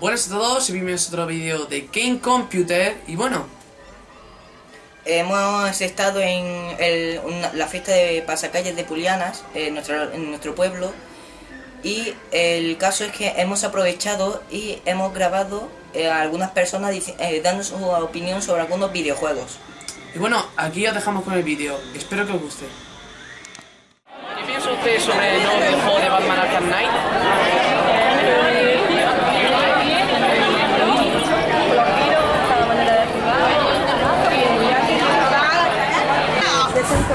Buenas a todos y bienvenidos a otro vídeo de Game Computer y bueno Hemos estado en el- una- la fiesta de pasacalles de Pulianas en nuestro, en nuestro pueblo y el caso es que hemos aprovechado y hemos grabado eh, a algunas personas eh, dando su opinión sobre algunos videojuegos. Y bueno, aquí os dejamos con el vídeo, espero que os guste ¿Qué piensa usted sobre el nuevo videojuego de Batman Arkham Knight?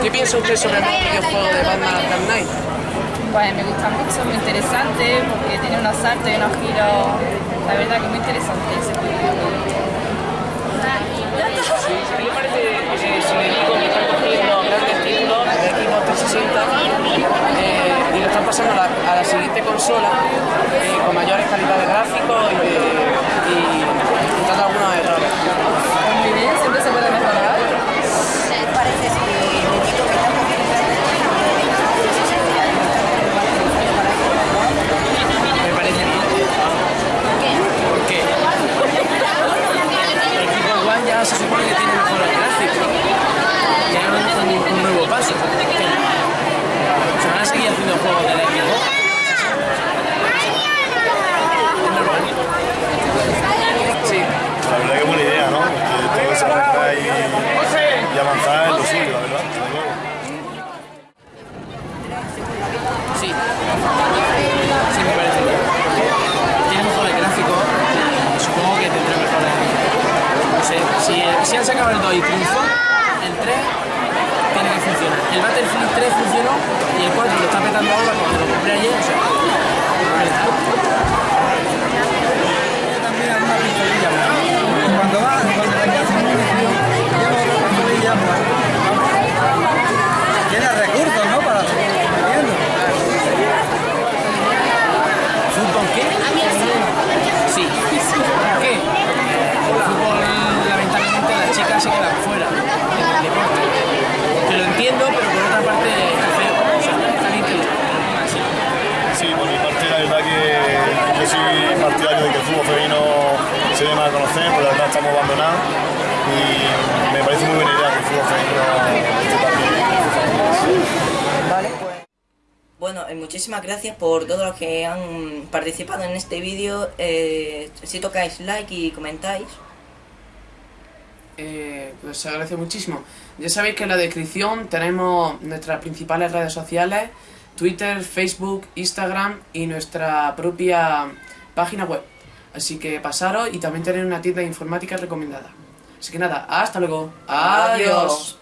¿Qué piensa usted sobre el nuevo videojuego de Batman Arkham Knight? Pues me gusta mucho, muy interesante, porque tiene unos saltos y unos giros, la verdad que muy interesante ese juego. Sí, ¿qué parece eh, si le digo que están cogiendo grandes títulos de Xbox 360 eh, y lo están pasando a la, a la siguiente consola eh, con mayores calidades gráficos y, y quitando algunos errores? Muy bien, siempre se puede mejorar. Parece Me parece bien. ¿Por qué? El Xbox One ya se supone que tiene mejores gráficos. Ya es un, un- un nuevo paso. Se van a seguir haciendo juegos de la Xbox. Es normal. Sí. La verdad que buena idea, ¿no? Que todo se arregla y, y avanzar en lo suyo, la verdad. desde luego. Sí. Sí, me parece bien. Tiene mejores gráficos. Supongo que tendrá mejores. No sé, si, si han sacado el 2 y triunfó, el 3 tiene que funcionar. El Battlefield 3 funcionó y el 4 lo está petando ahora cuando lo compré ayer. O sea, Sí, por mi parte, la verdad que yo soy partidario de que el fútbol femenino se dé más a conocer, porque la verdad estamos abandonados y me parece muy buena idea que el fútbol femenino esté también. Vale, pues. Bueno, eh, muchísimas gracias por todos los que han participado en este vídeo. Eh, si tocáis like y comentáis. Eh, pues se agradece muchísimo. Ya sabéis que en la descripción tenemos nuestras principales redes sociales, Twitter, Facebook, Instagram y nuestra propia página web. Así que pasaros y también tenéis una tienda de informática recomendada. Así que nada, hasta luego. Adiós.